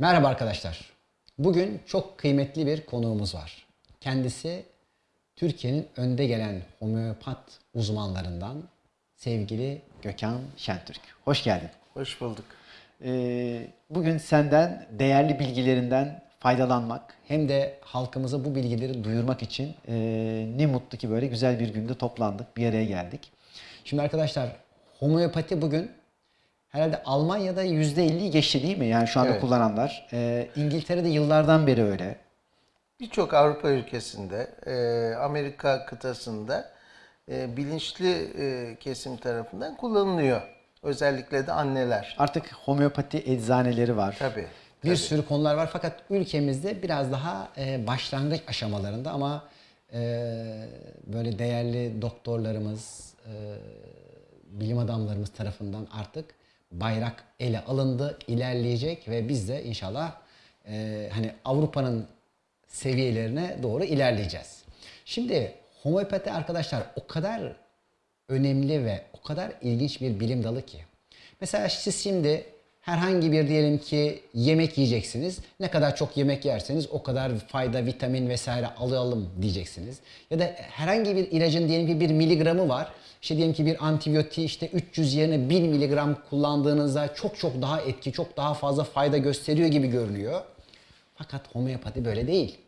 Merhaba arkadaşlar. Bugün çok kıymetli bir konuğumuz var. Kendisi Türkiye'nin önde gelen homeopat uzmanlarından sevgili Gökhan Şentürk. Hoş geldin. Hoş bulduk. Ee, bugün senden değerli bilgilerinden faydalanmak hem de halkımıza bu bilgileri duyurmak için ee, ne mutlu ki böyle güzel bir günde toplandık, bir araya geldik. Şimdi arkadaşlar homeopati bugün herhalde Almanya'da %50'yi geçti değil mi? Yani şu anda Evet. kullananlar. Ee, İngiltere'de yıllardan beri öyle. Birçok Avrupa ülkesinde, e, Amerika kıtasında e, bilinçli e, kesim tarafından kullanılıyor. Özellikle de anneler. Artık homeopati eczaneleri var. Tabii. Bir sürü konular var fakat ülkemizde biraz daha e, başlangıç aşamalarında ama e, böyle değerli doktorlarımız, e, bilim adamlarımız tarafından artık bayrak ele alındı, ilerleyecek ve biz de inşallah e, hani Avrupa'nın seviyelerine doğru ilerleyeceğiz. Şimdi homeopati arkadaşlar o kadar önemli ve o kadar ilginç bir bilim dalı ki. Mesela siz şimdi herhangi bir diyelim ki yemek yiyeceksiniz. Ne kadar çok yemek yerseniz o kadar fayda, vitamin vesaire alalım diyeceksiniz. Ya da herhangi bir ilacın diyelim ki bir miligramı var. İşte diyelim ki bir antibiyotiği işte 300 yerine 1000 miligram kullandığınızda çok çok daha etki, çok daha fazla fayda gösteriyor gibi görünüyor. Fakat homeopati böyle değil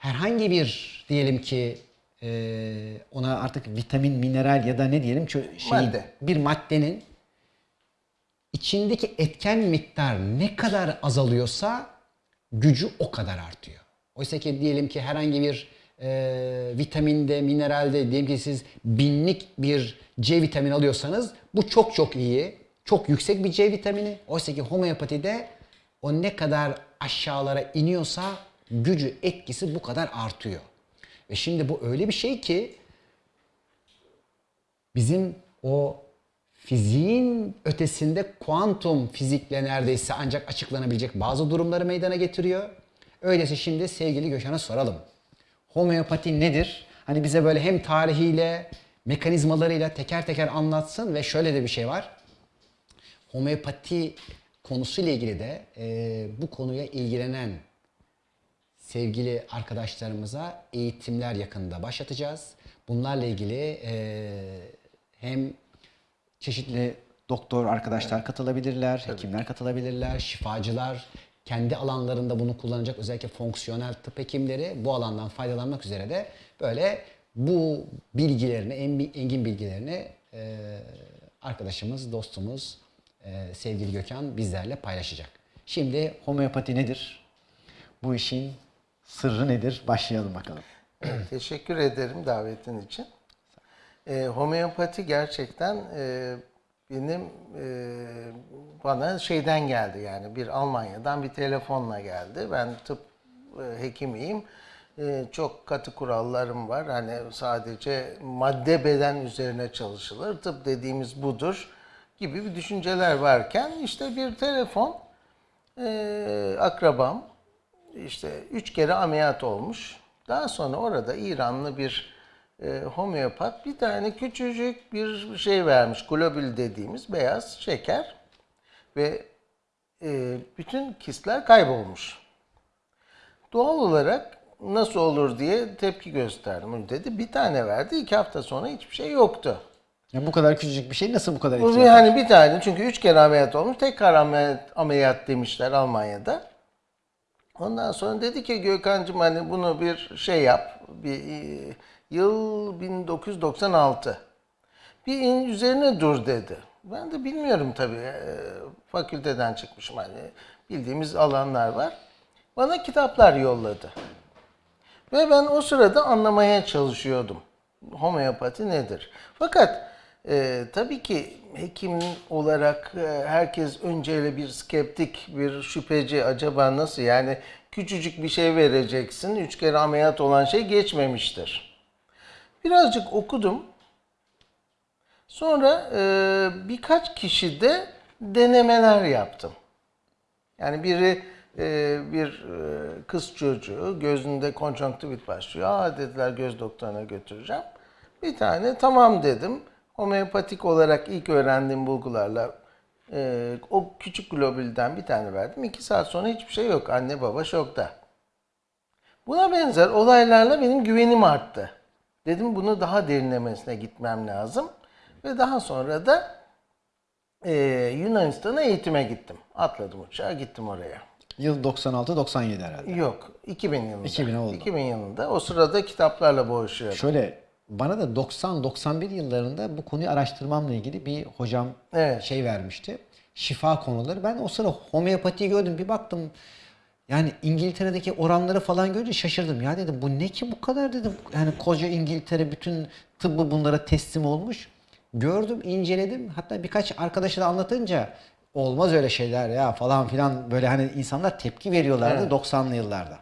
herhangi bir diyelim ki e, ona artık vitamin, mineral ya da ne diyelim şey, Madde. bir maddenin içindeki etken miktar ne kadar azalıyorsa gücü o kadar artıyor. Oysa ki diyelim ki herhangi bir e, vitaminde, mineralde diyelim ki siz binlik bir C vitamini alıyorsanız bu çok çok iyi. Çok yüksek bir C vitamini. Oysa ki homeopatide o ne kadar aşağılara iniyorsa gücü, etkisi bu kadar artıyor. Ve şimdi bu öyle bir şey ki bizim o fiziğin ötesinde kuantum fizikle neredeyse ancak açıklanabilecek bazı durumları meydana getiriyor. Öyleyse şimdi sevgili Gökhan'a soralım. Homeopati nedir? Hani bize böyle hem tarihiyle, mekanizmalarıyla teker teker anlatsın ve şöyle de bir şey var. Homeopati konusuyla ilgili de e, bu konuya ilgilenen sevgili arkadaşlarımıza eğitimler yakında başlatacağız. Bunlarla ilgili e, hem çeşitli doktor arkadaşlar katılabilirler, hekimler katılabilirler, şifacılar kendi alanlarında bunu kullanacak özellikle fonksiyonel tıp hekimleri bu alandan faydalanmak üzere de böyle bu bilgilerini, en- engin bilgilerini e, arkadaşımız, dostumuz e, sevgili Gökhan bizlerle paylaşacak. Şimdi homeopati nedir? Bu işin sırrı nedir? Başlayalım bakalım. Teşekkür ederim davetin için. E, homeopati gerçekten e, benim e, bana şeyden geldi yani bir Almanya'dan bir telefonla geldi. Ben tıp e, hekimiyim. E, çok katı kurallarım var. Hani sadece madde beden üzerine çalışılır. Tıp dediğimiz budur gibi bir düşünceler varken işte bir telefon e, akrabam işte üç kere ameliyat olmuş. Daha sonra orada İranlı bir e, homeopat bir tane küçücük bir şey vermiş. Globül dediğimiz beyaz şeker. Ve e, bütün kistler kaybolmuş. Doğal olarak nasıl olur diye tepki gösterdim. Dedi bir tane verdi. iki hafta sonra hiçbir şey yoktu. Ya bu kadar küçücük bir şey nasıl bu kadar Bu etkili? yani bir tane çünkü üç kere ameliyat olmuş. Tekrar ameliyat, ameliyat demişler Almanya'da. Ondan sonra dedi ki Gökhan'cığım hani bunu bir şey yap. Bir e, yıl 1996. Bir in- üzerine dur dedi. Ben de bilmiyorum tabii. e, fakülteden çıkmışım hani bildiğimiz alanlar var. Bana kitaplar yolladı. Ve ben o sırada anlamaya çalışıyordum. Homeopati nedir? Fakat e, tabii ki hekim olarak e, herkes önceyle bir skeptik, bir şüpheci. Acaba nasıl? Yani küçücük bir şey vereceksin. Üç kere ameliyat olan şey geçmemiştir. Birazcık okudum. Sonra e, birkaç kişide denemeler yaptım. Yani biri e, bir e, kız çocuğu gözünde konjonktivit başlıyor. Aa dediler göz doktoruna götüreceğim. Bir tane tamam dedim. Homeopatik olarak ilk öğrendiğim bulgularla Ee, o küçük globülden bir tane verdim. İki saat sonra hiçbir şey yok. Anne baba şokta. Buna benzer olaylarla benim güvenim arttı. Dedim bunu daha derinlemesine gitmem lazım. Ve daha sonra da e, Yunanistan'a eğitime gittim. Atladım uçağa gittim oraya. Yıl 96-97 herhalde. Yok 2000 yılında. 2000 oldu. 2000 yılında. O sırada kitaplarla boğuşuyordum. Şöyle bana da 90-91 yıllarında bu konuyu araştırmamla ilgili bir hocam Evet. şey vermişti. Şifa konuları. Ben o sıra homeopatiyi gördüm. Bir baktım yani İngiltere'deki oranları falan görünce şaşırdım. Ya dedim bu ne ki bu kadar dedim. Yani koca İngiltere bütün tıbbı bunlara teslim olmuş. Gördüm, inceledim. Hatta birkaç arkadaşa da anlatınca olmaz öyle şeyler ya falan filan böyle hani insanlar tepki veriyorlardı 90'lı yıllarda.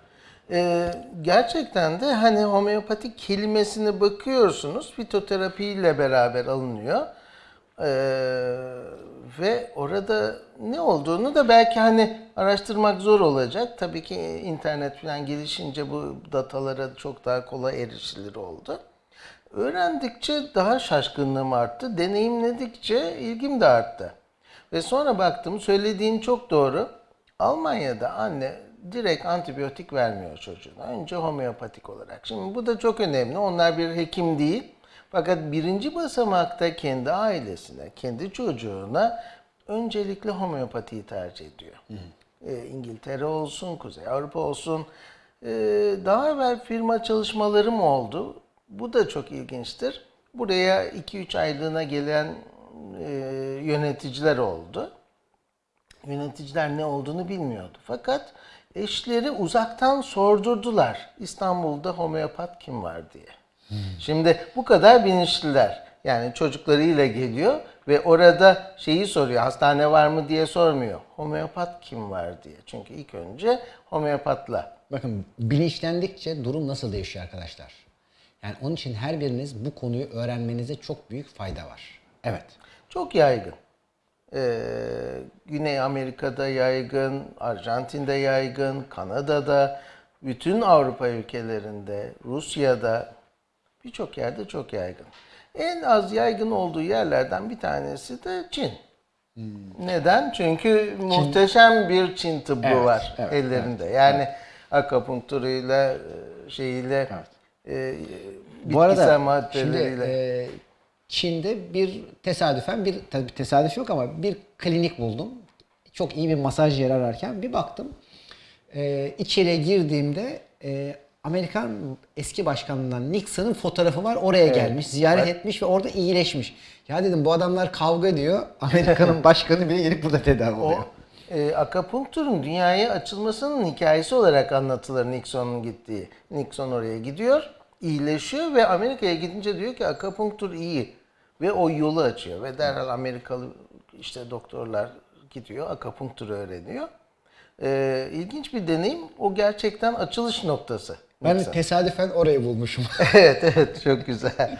Ee, gerçekten de hani homeopatik kelimesine bakıyorsunuz fitoterapiyle beraber alınıyor. Ee, ve orada ne olduğunu da belki hani araştırmak zor olacak. Tabii ki internet falan gelişince bu datalara çok daha kolay erişilir oldu. Öğrendikçe daha şaşkınlığım arttı. Deneyimledikçe ilgim de arttı. Ve sonra baktım söylediğin çok doğru. Almanya'da anne direkt antibiyotik vermiyor çocuğuna. Önce homeopatik olarak. Şimdi bu da çok önemli. Onlar bir hekim değil. Fakat birinci basamakta kendi ailesine, kendi çocuğuna öncelikle homeopatiyi tercih ediyor. Ee, İngiltere olsun, Kuzey Avrupa olsun. Ee, daha evvel firma çalışmalarım oldu. Bu da çok ilginçtir. Buraya 2-3 aylığına gelen e, yöneticiler oldu. Yöneticiler ne olduğunu bilmiyordu. Fakat eşleri uzaktan sordurdular. İstanbul'da homeopat kim var diye. Şimdi bu kadar bilinçliler. Yani çocuklarıyla geliyor ve orada şeyi soruyor. Hastane var mı diye sormuyor. Homeopat kim var diye. Çünkü ilk önce homeopatla. Bakın bilinçlendikçe durum nasıl değişiyor arkadaşlar? Yani onun için her biriniz bu konuyu öğrenmenize çok büyük fayda var. Evet. Çok yaygın. Ee, Güney Amerika'da yaygın, Arjantin'de yaygın, Kanada'da, bütün Avrupa ülkelerinde, Rusya'da birçok yerde çok yaygın. En az yaygın olduğu yerlerden bir tanesi de Çin. Neden? Çünkü muhteşem bir Çin tıbbı Evet, var evet, ellerinde. Yani akupunkturuyla, e, şeyiyle, e, Bu arada bitkisel şimdi maddeleriyle. e, Çin'de bir tesadüfen bir tabii tesadüf yok ama bir klinik buldum. Çok iyi bir masaj yeri ararken bir baktım. E, içeriye girdiğimde e, Amerikan eski başkanından Nixon'ın fotoğrafı var. Oraya gelmiş, ziyaret Bak. etmiş ve orada iyileşmiş. Ya dedim bu adamlar kavga ediyor. Amerika'nın başkanı bile gelip burada tedavi oluyor. O e, akupunkturun dünyaya açılmasının hikayesi olarak anlatılır Nixon'un gittiği. Nixon oraya gidiyor, iyileşiyor ve Amerika'ya gidince diyor ki akupunktur iyi. Ve o yolu açıyor ve derhal Amerikalı işte doktorlar gidiyor, akupunktur öğreniyor. E, ilginç bir deneyim. O gerçekten açılış noktası. Ben Nixon. tesadüfen orayı bulmuşum. evet evet çok güzel.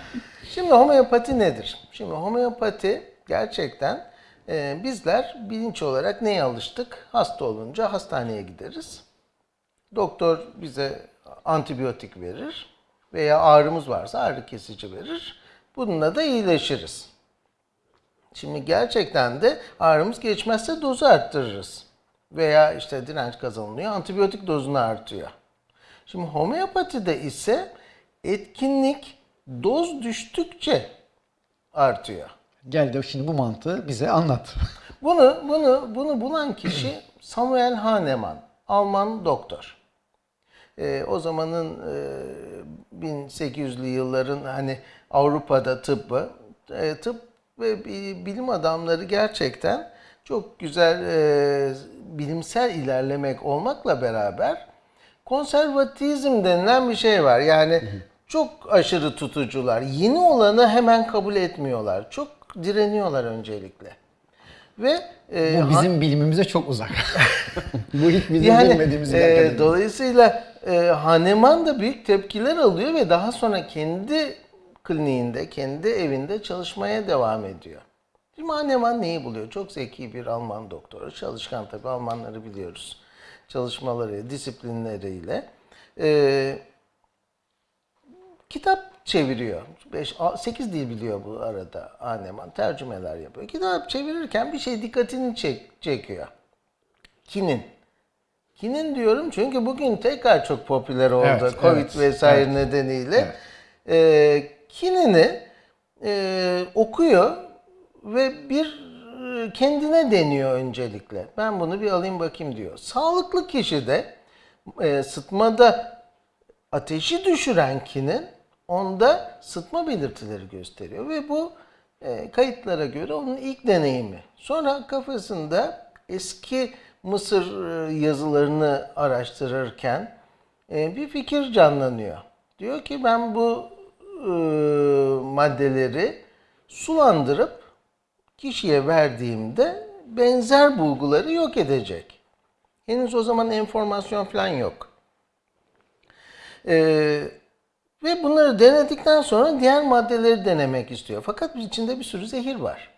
Şimdi homeopati nedir? Şimdi homeopati gerçekten e, bizler bilinç olarak neye alıştık? Hasta olunca hastaneye gideriz. Doktor bize antibiyotik verir veya ağrımız varsa ağrı kesici verir. Bununla da iyileşiriz. Şimdi gerçekten de ağrımız geçmezse dozu arttırırız. Veya işte direnç kazanılıyor, antibiyotik dozunu artıyor. Şimdi homeopatide ise etkinlik doz düştükçe artıyor. Gel de şimdi bu mantığı bize anlat. Bunu bunu bunu bulan kişi Samuel Hahnemann, Alman doktor. Ee, o zamanın e, 1800'lü yılların hani Avrupa'da tıbbı, e, tıp ve bi- bilim adamları gerçekten çok güzel e, bilimsel ilerlemek olmakla beraber konservatizm denilen bir şey var. Yani çok aşırı tutucular. Yeni olanı hemen kabul etmiyorlar. Çok direniyorlar öncelikle. Ve e, Bu bizim bilimimize çok uzak. bu hiç bizim yani bilmediğimiz bir e, dolayısıyla e, Hahnemann da büyük tepkiler alıyor ve daha sonra kendi kliniğinde, kendi evinde çalışmaya devam ediyor. Şimdi Hahnemann neyi buluyor? Çok zeki bir Alman doktoru. Çalışkan tabii Almanları biliyoruz. Çalışmaları, disiplinleriyle. E, kitap çeviriyor. 5 8 dil biliyor bu arada Aneman. Tercümeler yapıyor. Kitap çevirirken bir şey dikkatini çek, çekiyor. Kinin. Kinin diyorum çünkü bugün tekrar çok popüler oldu. Evet, Covid evet, vesaire nedeniyle. Ee, kinini e, okuyor ve bir e, kendine deniyor öncelikle. Ben bunu bir alayım bakayım diyor. Sağlıklı kişide e, sıtmada ateşi düşüren kinin onda sıtma belirtileri gösteriyor ve bu e, kayıtlara göre onun ilk deneyimi. Sonra kafasında eski Mısır e, yazılarını araştırırken e, bir fikir canlanıyor. Diyor ki ben bu e, maddeleri sulandırıp kişiye verdiğimde benzer bulguları yok edecek. Henüz o zaman enformasyon falan yok. Ee, ve bunları denedikten sonra diğer maddeleri denemek istiyor. Fakat içinde bir sürü zehir var.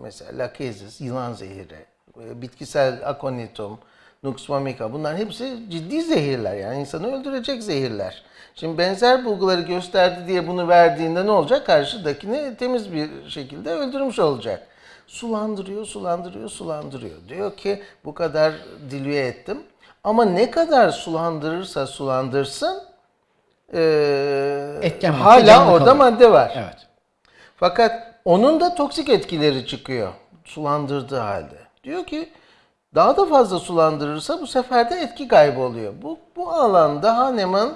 Mesela lakezis, yılan zehri, e, bitkisel akonitum, nux vomica bunlar hepsi ciddi zehirler. Yani insanı öldürecek zehirler. Şimdi benzer bulguları gösterdi diye bunu verdiğinde ne olacak? Karşıdakini temiz bir şekilde öldürmüş olacak. Sulandırıyor, sulandırıyor, sulandırıyor. Diyor ki bu kadar dilüye ettim. Ama ne kadar sulandırırsa sulandırsın Etken madde hala orada kalıyor. madde var. Evet. Fakat onun da toksik etkileri çıkıyor sulandırdığı halde. Diyor ki daha da fazla sulandırırsa bu sefer de etki kaybı oluyor. Bu, bu alanda Hahnemann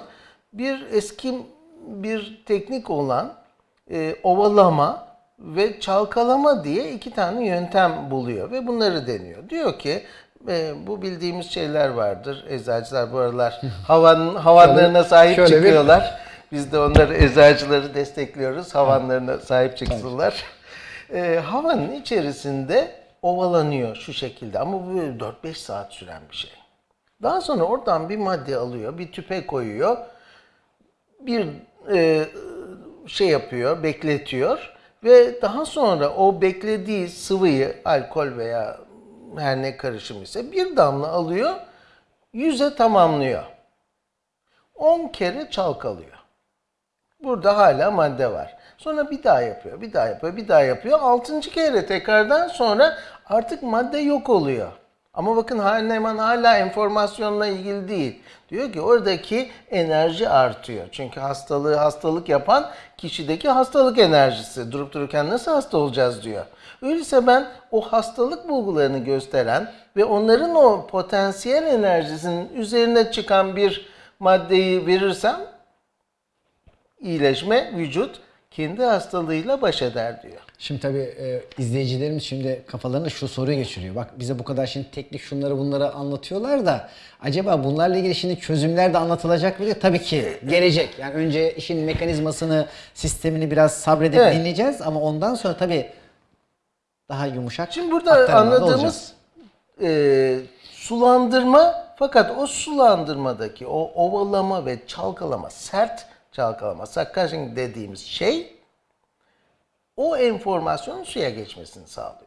bir eski bir teknik olan e, ovalama ve çalkalama diye iki tane yöntem buluyor ve bunları deniyor. Diyor ki e, bu bildiğimiz şeyler vardır. Eczacılar bu aralar havan, havanlarına sahip şöyle bir- çıkıyorlar. Biz de onları eczacıları destekliyoruz. Havanlarına sahip çıksınlar. Ee, havanın içerisinde ovalanıyor şu şekilde ama bu böyle 4-5 saat süren bir şey. Daha sonra oradan bir madde alıyor, bir tüpe koyuyor. Bir e, şey yapıyor, bekletiyor ve daha sonra o beklediği sıvıyı alkol veya her ne karışım ise bir damla alıyor, yüze tamamlıyor. 10 kere çalkalıyor. Burada hala madde var. Sonra bir daha yapıyor, bir daha yapıyor, bir daha yapıyor. Altıncı kere tekrardan sonra artık madde yok oluyor. Ama bakın Hahnemann hala enformasyonla ilgili değil. Diyor ki oradaki enerji artıyor. Çünkü hastalığı hastalık yapan kişideki hastalık enerjisi. Durup dururken nasıl hasta olacağız diyor. Öyleyse ben o hastalık bulgularını gösteren ve onların o potansiyel enerjisinin üzerine çıkan bir maddeyi verirsem iyileşme vücut kendi hastalığıyla baş eder diyor. Şimdi tabii e, izleyicilerimiz şimdi kafalarına şu soruyu geçiriyor. Bak bize bu kadar şimdi teknik şunları bunları anlatıyorlar da acaba bunlarla ilgili şimdi çözümler de anlatılacak mı diye tabii ki gelecek. Yani önce işin mekanizmasını, sistemini biraz sabredip Evet. dinleyeceğiz ama ondan sonra tabii daha yumuşak Şimdi burada anladığımız e, sulandırma fakat o sulandırmadaki o ovalama ve çalkalama, sert çalkalama, succushing dediğimiz şey o enformasyonun suya geçmesini sağlıyor.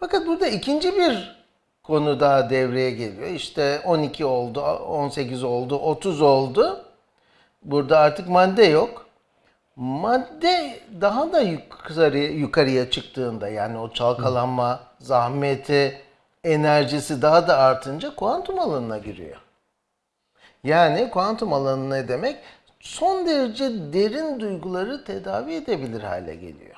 Fakat burada ikinci bir konu daha devreye geliyor. İşte 12 oldu, 18 oldu, 30 oldu. Burada artık madde yok. Madde daha da yukarı, yukarıya çıktığında yani o çalkalanma, zahmeti, enerjisi daha da artınca kuantum alanına giriyor. Yani kuantum alanı ne demek? Son derece derin duyguları tedavi edebilir hale geliyor.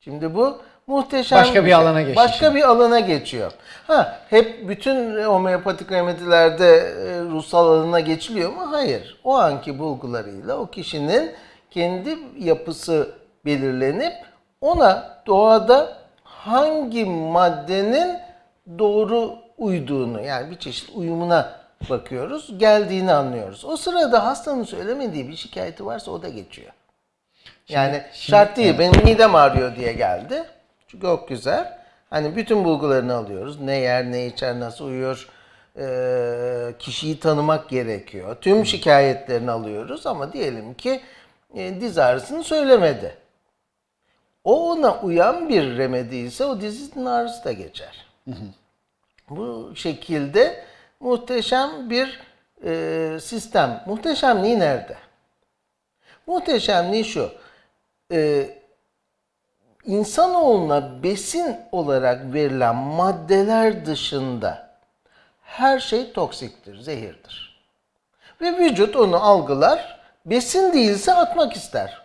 Şimdi bu muhteşem Başka bir şey. alana geçti Başka bir alana geçiyor. Ha hep bütün homeopatik remedilerde e, ruhsal alana geçiliyor mu? Hayır. O anki bulgularıyla o kişinin kendi yapısı belirlenip ona doğada hangi maddenin doğru uyduğunu yani bir çeşit uyumuna bakıyoruz. Geldiğini anlıyoruz. O sırada hastanın söylemediği bir şikayeti varsa o da geçiyor. Yani şart değil. Benim midem ağrıyor diye geldi. Çok güzel. Hani bütün bulgularını alıyoruz. Ne yer, ne içer, nasıl uyuyor. Ee, kişiyi tanımak gerekiyor. Tüm şikayetlerini alıyoruz ama diyelim ki e, diz ağrısını söylemedi. O ona uyan bir remedi ise o dizinin ağrısı da geçer. Bu şekilde muhteşem bir e, sistem. Muhteşemliği nerede? Muhteşemliği şu. E, insanoğluna besin olarak verilen maddeler dışında her şey toksiktir, zehirdir. Ve vücut onu algılar, besin değilse atmak ister.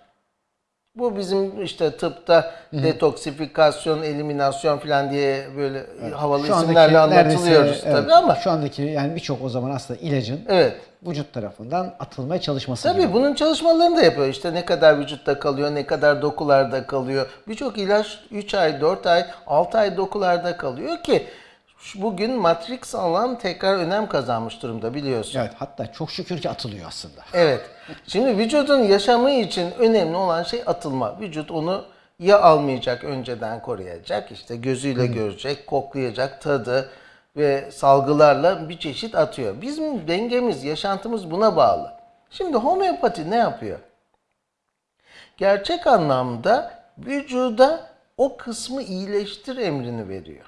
Bu bizim işte tıpta detoksifikasyon, eliminasyon falan diye böyle havalı Şu isimlerle anlatılıyoruz evet, tabii ama şu andaki yani birçok o zaman aslında ilacın evet. vücut tarafından atılmaya çalışması Tabii gibi. bunun çalışmalarını da yapıyor. İşte ne kadar vücutta kalıyor, ne kadar dokularda kalıyor. Birçok ilaç 3 ay, 4 ay, 6 ay dokularda kalıyor ki bugün Matrix alan tekrar önem kazanmış durumda biliyorsun. Evet hatta çok şükür ki atılıyor aslında. Evet. Şimdi vücudun yaşamı için önemli olan şey atılma. Vücut onu ya almayacak önceden koruyacak, işte gözüyle görecek, koklayacak, tadı ve salgılarla bir çeşit atıyor. Bizim dengemiz, yaşantımız buna bağlı. Şimdi homeopati ne yapıyor? Gerçek anlamda vücuda o kısmı iyileştir emrini veriyor.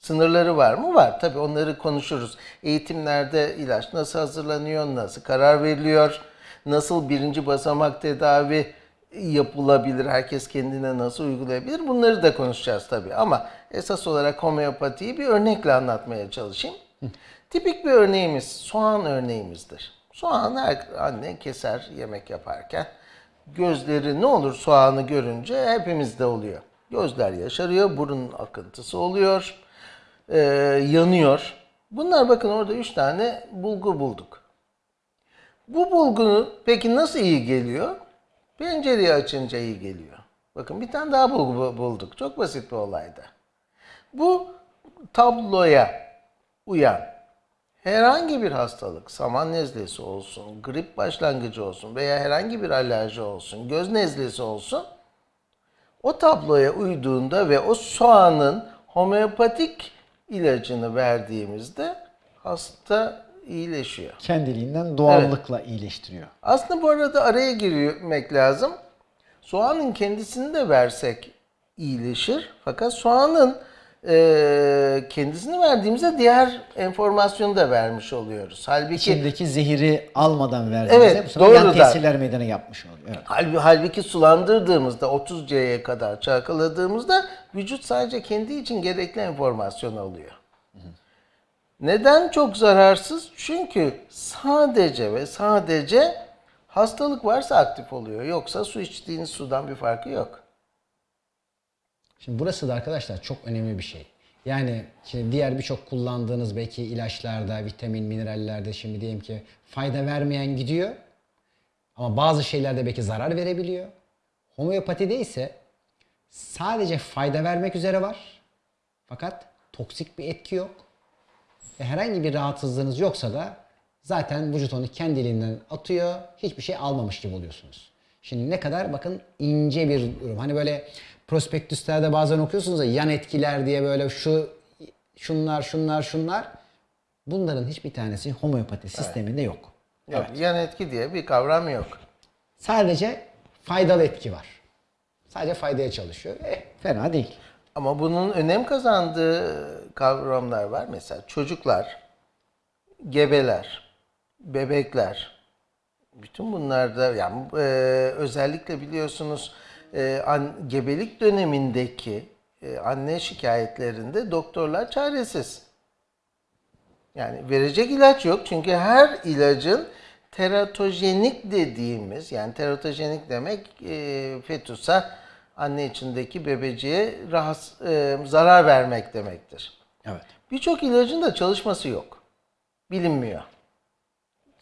Sınırları var mı? Var. Tabii onları konuşuruz. Eğitimlerde ilaç nasıl hazırlanıyor, nasıl karar veriliyor, nasıl birinci basamak tedavi yapılabilir, herkes kendine nasıl uygulayabilir bunları da konuşacağız tabii. Ama esas olarak homeopatiyi bir örnekle anlatmaya çalışayım. Tipik bir örneğimiz soğan örneğimizdir. Soğan her anne keser yemek yaparken. Gözleri ne olur soğanı görünce hepimizde oluyor. Gözler yaşarıyor, burun akıntısı oluyor, e, yanıyor. Bunlar bakın orada üç tane bulgu bulduk. Bu bulgu peki nasıl iyi geliyor? Pencereyi açınca iyi geliyor. Bakın bir tane daha bulgu bu- bulduk. Çok basit bir olayda. Bu tabloya uyan herhangi bir hastalık, saman nezlesi olsun, grip başlangıcı olsun veya herhangi bir alerji olsun, göz nezlesi olsun, o tabloya uyduğunda ve o soğanın homeopatik ilacını verdiğimizde hasta iyileşiyor. Kendiliğinden doğallıkla iyileştiriyor. Aslında bu arada araya girmek lazım. Soğanın kendisini de versek iyileşir. Fakat soğanın eee, kendisini verdiğimizde diğer enformasyonu da vermiş oluyoruz. Halbuki İçindeki zehiri almadan verdiğimizde Evet, bu sefer yan tesirler meydana yapmış oluyor. Evet. Halbuki, halbuki sulandırdığımızda 30 C'ye kadar çalkaladığımızda vücut sadece kendi için gerekli enformasyon alıyor. Neden çok zararsız? Çünkü sadece ve sadece hastalık varsa aktif oluyor. Yoksa su içtiğiniz sudan bir farkı yok. Şimdi burası da arkadaşlar çok önemli bir şey. Yani şimdi diğer birçok kullandığınız belki ilaçlarda, vitamin, minerallerde şimdi diyelim ki fayda vermeyen gidiyor. Ama bazı şeylerde belki zarar verebiliyor. Homeopatide ise sadece fayda vermek üzere var. Fakat toksik bir etki yok. Ve herhangi bir rahatsızlığınız yoksa da zaten vücut onu kendiliğinden atıyor. Hiçbir şey almamış gibi oluyorsunuz. Şimdi ne kadar bakın ince bir durum. Hani böyle prospektüslerde bazen okuyorsunuz ya yan etkiler diye böyle şu şunlar şunlar şunlar. Bunların hiçbir tanesi homeopati sisteminde yok. Yok, Yan etki diye bir kavram yok. Sadece faydalı etki var. Sadece faydaya çalışıyor. Eh, Fena değil. Ama bunun önem kazandığı kavramlar var. Mesela çocuklar, gebeler, bebekler. Bütün bunlarda yani e, özellikle biliyorsunuz e, an, gebelik dönemindeki e, anne şikayetlerinde doktorlar çaresiz. Yani verecek ilaç yok çünkü her ilacın teratojenik dediğimiz yani teratojenik demek e, fetüsa anne içindeki bebeciğe rahatsız, e, zarar vermek demektir. Evet. Birçok ilacın da çalışması yok. Bilinmiyor.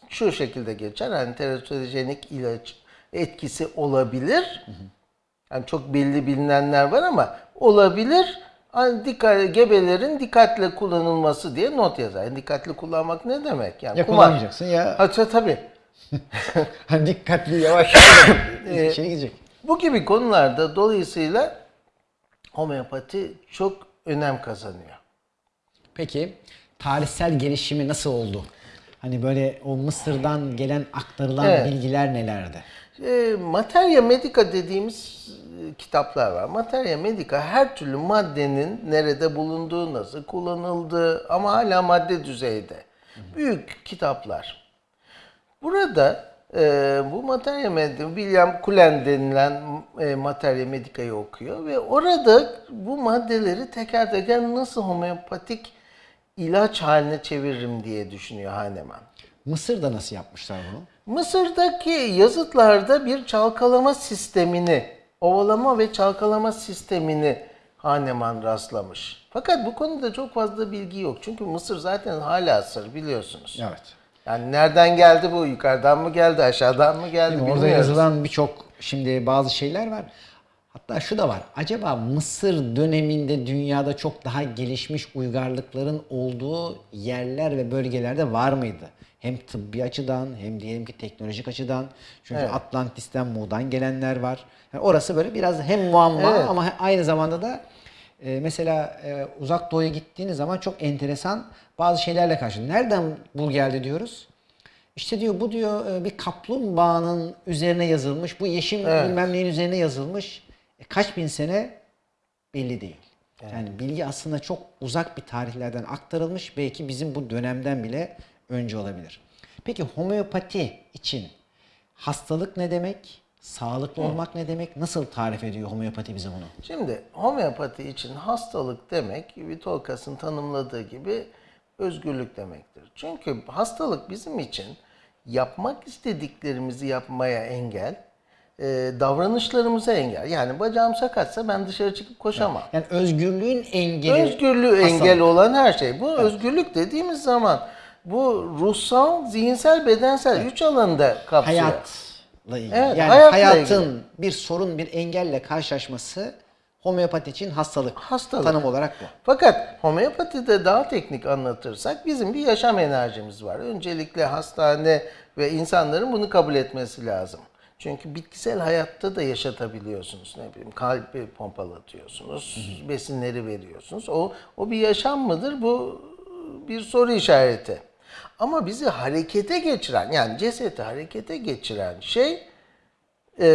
Şu şekilde geçer. Hani teratojenik ilaç etkisi olabilir. Yani çok belli bilinenler var ama olabilir. Hani dikkat, gebelerin dikkatle kullanılması diye not yazar. Yani dikkatli kullanmak ne demek? Yani Ya kumar. kullanmayacaksın ya Ha, ta- tabii. hani dikkatli yavaş Ee, şey gidecek. Bu gibi konularda dolayısıyla homeopati çok önem kazanıyor. Peki tarihsel gelişimi nasıl oldu? Hani böyle o Mısır'dan gelen aktarılan Evet. bilgiler nelerdi? E, Materia Medica dediğimiz e, kitaplar var. Materia Medica her türlü maddenin nerede bulunduğu, nasıl kullanıldığı ama hala madde düzeyde. Büyük kitaplar. Burada e, bu materia medica, William Cullen denilen e, materia medica'yı okuyor ve orada bu maddeleri teker teker nasıl homeopatik ilaç haline çeviririm diye düşünüyor Hahnemann. Mısır'da nasıl yapmışlar bunu? Mısır'daki yazıtlarda bir çalkalama sistemini, ovalama ve çalkalama sistemini Hahnemann rastlamış. Fakat bu konuda çok fazla bilgi yok. Çünkü Mısır zaten hala sır biliyorsunuz. Evet. Yani nereden geldi bu? Yukarıdan mı geldi, aşağıdan mı geldi mi? Orada yazılan birçok şimdi bazı şeyler var. Hatta şu da var. Acaba Mısır döneminde dünyada çok daha gelişmiş uygarlıkların olduğu yerler ve bölgelerde var mıydı? Hem tıbbi açıdan hem diyelim ki teknolojik açıdan. Çünkü Atlantis'ten Mu'dan gelenler var. Yani orası böyle biraz hem muamma Evet. ama aynı zamanda da e, mesela e, uzak doğuya gittiğiniz zaman çok enteresan bazı şeylerle karşı. Nereden bu geldi diyoruz? İşte diyor bu diyor e, bir kaplumbağanın üzerine yazılmış. Bu yeşim bilmem neyin üzerine yazılmış. E, kaç bin sene belli değil. Yani bilgi aslında çok uzak bir tarihlerden aktarılmış. Belki bizim bu dönemden bile önce olabilir. Peki homeopati için hastalık ne demek? Sağlıklı olmak ne demek? Nasıl tarif ediyor homeopati bize bunu? Şimdi homeopati için hastalık demek Vitolkas'ın tanımladığı gibi özgürlük demektir. Çünkü hastalık bizim için yapmak istediklerimizi yapmaya engel, e, davranışlarımıza engel. Yani bacağım sakatsa ben dışarı çıkıp koşamam. Yani özgürlüğün engeli. Özgürlüğü hastalık. engel olan her şey. Bu özgürlük dediğimiz zaman bu ruhsal, zihinsel, bedensel üç alanda kapsıyor. hayatla ilgili. Evet, yani hayatın bir sorun, bir engelle karşılaşması homeopati için hastalık. Hastalık. Tanım olarak bu. Fakat homeopatide daha teknik anlatırsak bizim bir yaşam enerjimiz var. Öncelikle hastane ve insanların bunu kabul etmesi lazım. Çünkü bitkisel hayatta da yaşatabiliyorsunuz. Ne bileyim kalbi pompalatıyorsunuz, besinleri veriyorsunuz. O, o bir yaşam mıdır? Bu bir soru işareti. Ama bizi harekete geçiren yani cesedi harekete geçiren şey e,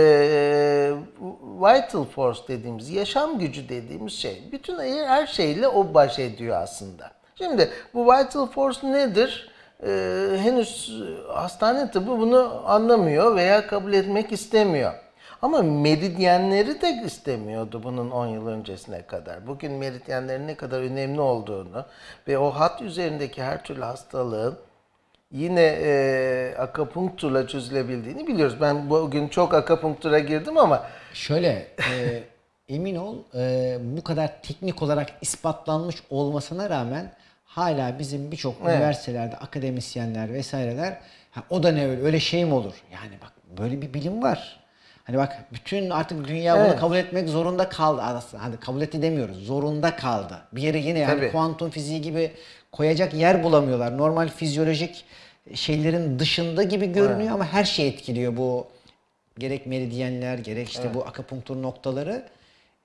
vital force dediğimiz, yaşam gücü dediğimiz şey. Bütün her şeyle o baş ediyor aslında. Şimdi bu vital force nedir? E, henüz hastane tıbbı bunu anlamıyor veya kabul etmek istemiyor. Ama meridyenleri de istemiyordu bunun 10 yıl öncesine kadar. Bugün meridyenlerin ne kadar önemli olduğunu ve o hat üzerindeki her türlü hastalığın yine e, akapunkturla çözülebildiğini biliyoruz. Ben bugün çok akapunktura girdim ama Şöyle e, emin ol e, bu kadar teknik olarak ispatlanmış olmasına rağmen hala bizim birçok üniversitelerde akademisyenler vesaireler ha, o da ne öyle öyle şey mi olur? Yani bak böyle bir bilim var. Hani bak bütün artık dünya bunu Evet. kabul etmek zorunda kaldı aslında. Hani kabul etti demiyoruz. Zorunda kaldı. Bir yere yine yani Tabii. kuantum fiziği gibi koyacak yer bulamıyorlar. Normal fizyolojik şeylerin dışında gibi görünüyor ama her şey etkiliyor bu gerek meridyenler gerek işte bu akupunktur noktaları.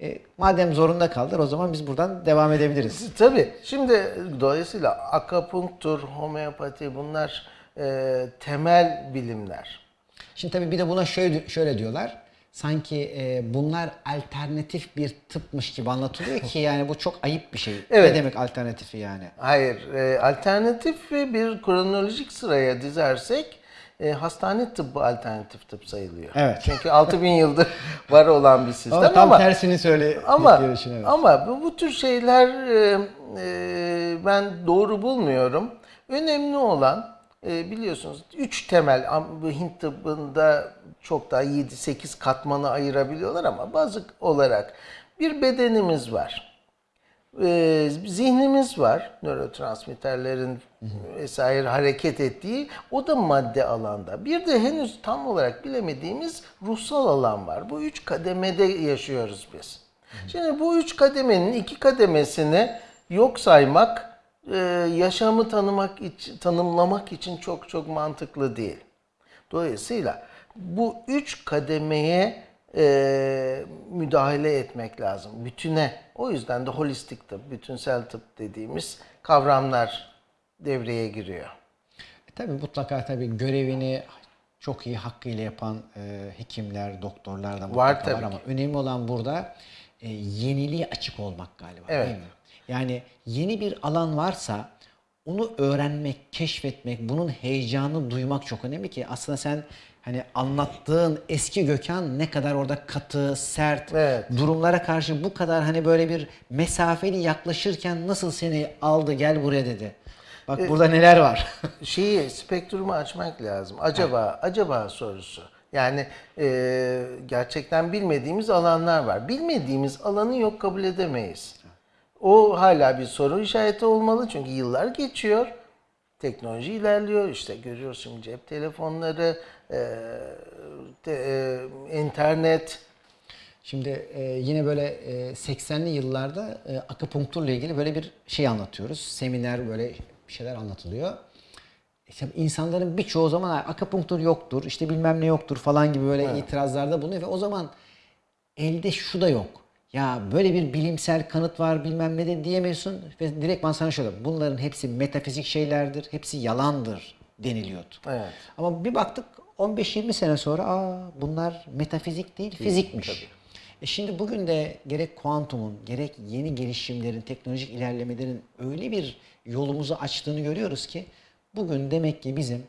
E, madem zorunda kaldılar o zaman biz buradan devam edebiliriz. tabii şimdi dolayısıyla akapunktur, homeopati bunlar e, temel bilimler. Şimdi tabii bir de buna şöyle şöyle diyorlar. Sanki e, bunlar alternatif bir tıpmış gibi anlatılıyor ki yani bu çok ayıp bir şey. Evet. Ne demek alternatifi yani? Hayır, e, alternatif bir kronolojik sıraya dizersek e, hastane tıbbı alternatif tıp sayılıyor. Evet. Çünkü 6000 yıldır var olan bir sistem Ama tam ama tersini söyle. Ama evet. ama bu, bu tür şeyler e, e, ben doğru bulmuyorum. Önemli olan e, biliyorsunuz üç temel am- bu Hint tıbbında çok daha 7-8 katmanı ayırabiliyorlar ama bazı olarak bir bedenimiz var. E, zihnimiz var. Nörotransmitterlerin vesaire hareket ettiği. O da madde alanda. Bir de henüz tam olarak bilemediğimiz ruhsal alan var. Bu üç kademede yaşıyoruz biz. Şimdi bu üç kademenin iki kademesini yok saymak, e, yaşamı tanımak için, tanımlamak için çok çok mantıklı değil. Dolayısıyla bu üç kademeye e, müdahale etmek lazım. Bütüne. O yüzden de holistik tıp, bütünsel tıp dediğimiz kavramlar devreye giriyor. E, tabii mutlaka tabii görevini çok iyi hakkıyla yapan e, hekimler, doktorlar da mutlaka Var var, tabii ama ki. önemli olan burada e, yeniliğe açık olmak galiba Evet. değil mi? Yani yeni bir alan varsa onu öğrenmek, keşfetmek, bunun heyecanını duymak çok önemli ki aslında sen hani anlattığın eski Gökhan ne kadar orada katı, sert, Evet. durumlara karşı bu kadar hani böyle bir mesafeli yaklaşırken nasıl seni aldı gel buraya dedi. Bak burada neler var. şeyi spektrumu açmak lazım. Acaba acaba sorusu. Yani e, gerçekten bilmediğimiz alanlar var. Bilmediğimiz alanı yok kabul edemeyiz. O hala bir soru işareti olmalı çünkü yıllar geçiyor. Teknoloji ilerliyor. İşte görüyorsun cep telefonları, e, te- e, internet. Şimdi e, yine böyle e, 80'li yıllarda e, akupunkturla ilgili böyle bir şey anlatıyoruz. Seminer böyle bir şeyler anlatılıyor. İşte insanların birçoğu zaman "Ha, akupunktur yoktur, işte bilmem ne yoktur falan gibi böyle itirazlarda bulunuyor ve o zaman elde şu da yok. Ya böyle bir bilimsel kanıt var bilmem ne de diyemiyorsun ve direkt ben sana şöyle bunların hepsi metafizik şeylerdir, hepsi yalandır deniliyordu. Evet. Ama bir baktık 15-20 sene sonra aa bunlar metafizik değil fizikmiş. E şimdi bugün de gerek kuantumun gerek yeni gelişimlerin, teknolojik ilerlemelerin öyle bir yolumuzu açtığını görüyoruz ki bugün demek ki bizim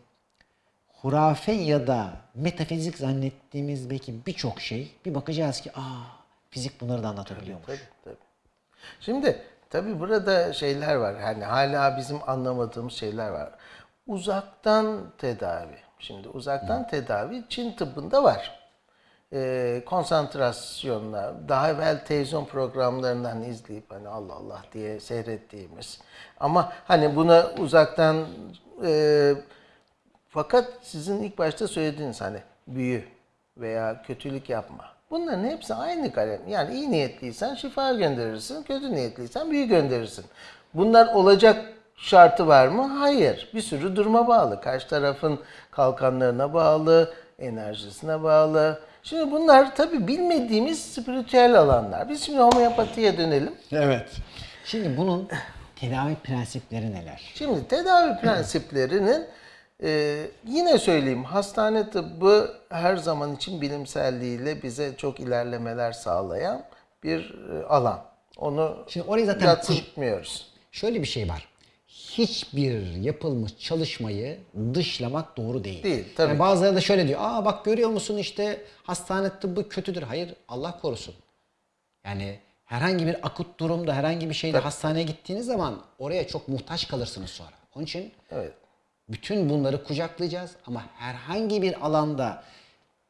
hurafe ya da metafizik zannettiğimiz belki birçok şey bir bakacağız ki aa fizik bunları da anlatabiliyormuş. Tabii tabii. Şimdi tabii burada şeyler var. Hani hala bizim anlamadığımız şeyler var. Uzaktan tedavi. Şimdi uzaktan tedavi Çin tıbbında var. Ee, konsantrasyonla daha evvel televizyon programlarından izleyip hani Allah Allah diye seyrettiğimiz ama hani buna uzaktan e, fakat sizin ilk başta söylediğiniz hani büyü veya kötülük yapma. Bunların hepsi aynı kalem. Yani iyi niyetliysen şifa gönderirsin, kötü niyetliysen büyü gönderirsin. Bunlar olacak şartı var mı? Hayır. Bir sürü duruma bağlı. Karşı tarafın kalkanlarına bağlı, enerjisine bağlı. Şimdi bunlar tabii bilmediğimiz spiritüel alanlar. Biz şimdi homeopatiye dönelim. Evet. Şimdi bunun tedavi prensipleri neler? Şimdi tedavi prensiplerinin e, yine söyleyeyim hastane tıbbı her zaman için bilimselliğiyle bize çok ilerlemeler sağlayan bir e, alan. Onu Şimdi orayı zaten yatsıtmıyoruz. Şöyle bir şey var. Hiçbir yapılmış çalışmayı dışlamak doğru değil. Değil, tabii. Yani bazıları da şöyle diyor. Aa bak görüyor musun işte hastane tıbbı kötüdür. Hayır Allah korusun. Yani herhangi bir akut durumda herhangi bir şeyde hastaneye gittiğiniz zaman oraya çok muhtaç kalırsınız sonra. Onun için Evet. Bütün bunları kucaklayacağız ama herhangi bir alanda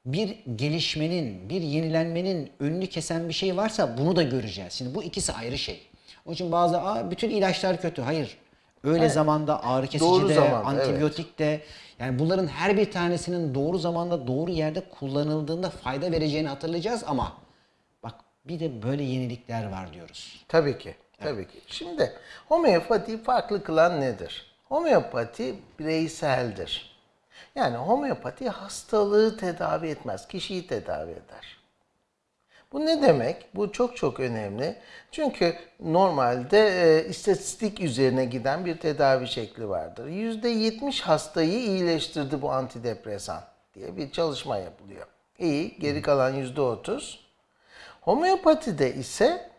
bir gelişmenin, bir yenilenmenin önünü kesen bir şey varsa bunu da göreceğiz. Şimdi bu ikisi ayrı şey. Onun için bazı Aa, bütün ilaçlar kötü. Hayır. Öyle zamanda ağrı kesici Doğru de, zamanda, antibiyotik de yani bunların her bir tanesinin doğru zamanda doğru yerde kullanıldığında fayda vereceğini hatırlayacağız ama bak bir de böyle yenilikler var diyoruz. Tabii ki. Tabii ki. Şimdi homeopati farklı kılan nedir? Homeopati bireyseldir. Yani homeopati hastalığı tedavi etmez, kişiyi tedavi eder. Bu ne demek? Bu çok çok önemli. Çünkü normalde e, istatistik üzerine giden bir tedavi şekli vardır. %70 hastayı iyileştirdi bu antidepresan diye bir çalışma yapılıyor. İyi, geri kalan %30. Homeopatide ise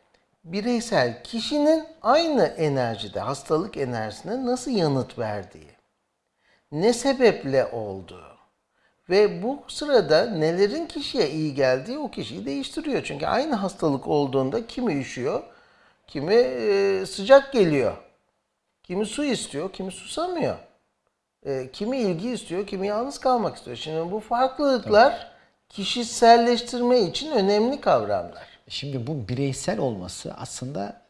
bireysel kişinin aynı enerjide, hastalık enerjisine nasıl yanıt verdiği, ne sebeple olduğu ve bu sırada nelerin kişiye iyi geldiği o kişiyi değiştiriyor. Çünkü aynı hastalık olduğunda kimi üşüyor, kimi e, sıcak geliyor, kimi su istiyor, kimi susamıyor. E, kimi ilgi istiyor, kimi yalnız kalmak istiyor. Şimdi bu farklılıklar kişiselleştirme için önemli kavramlar. Şimdi bu bireysel olması aslında